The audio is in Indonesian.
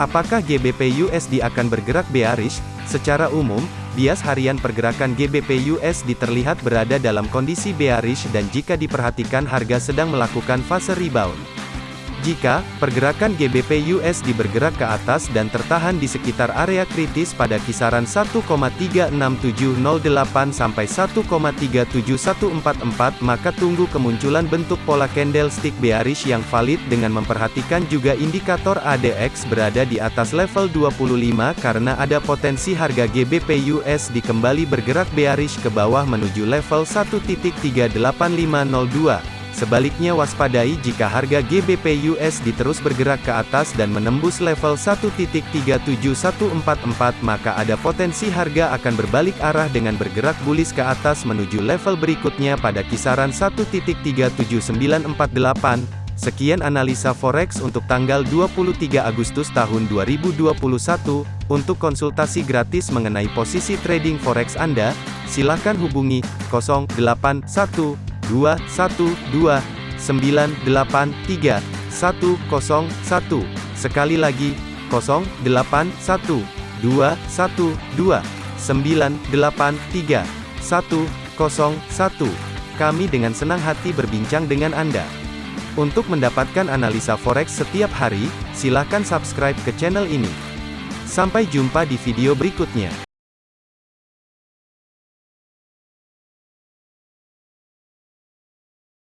Apakah GBP USD akan bergerak bearish? Secara umum, bias harian pergerakan GBP USD terlihat berada dalam kondisi bearish dan jika diperhatikan harga sedang melakukan fase rebound. Jika pergerakan GBP USD bergerak ke atas dan tertahan di sekitar area kritis pada kisaran 1,36708 sampai 1,37144 maka tunggu kemunculan bentuk pola candlestick bearish yang valid dengan memperhatikan juga indikator ADX berada di atas level 25 karena ada potensi harga GBP USD kembali bergerak bearish ke bawah menuju level 1.38502. Sebaliknya waspadai jika harga GBP USD terus bergerak ke atas dan menembus level 1.37144 maka ada potensi harga akan berbalik arah dengan bergerak bullish ke atas menuju level berikutnya pada kisaran 1.37948. Sekian analisa forex untuk tanggal 23 Agustus tahun 2021. Untuk konsultasi gratis mengenai posisi trading forex Anda, silakan hubungi 081 212 983 101. Sekali lagi, 081 212 983 101. Kami dengan senang hati berbincang dengan Anda. Untuk mendapatkan analisa forex setiap hari, silakan subscribe ke channel ini. Sampai jumpa di video berikutnya.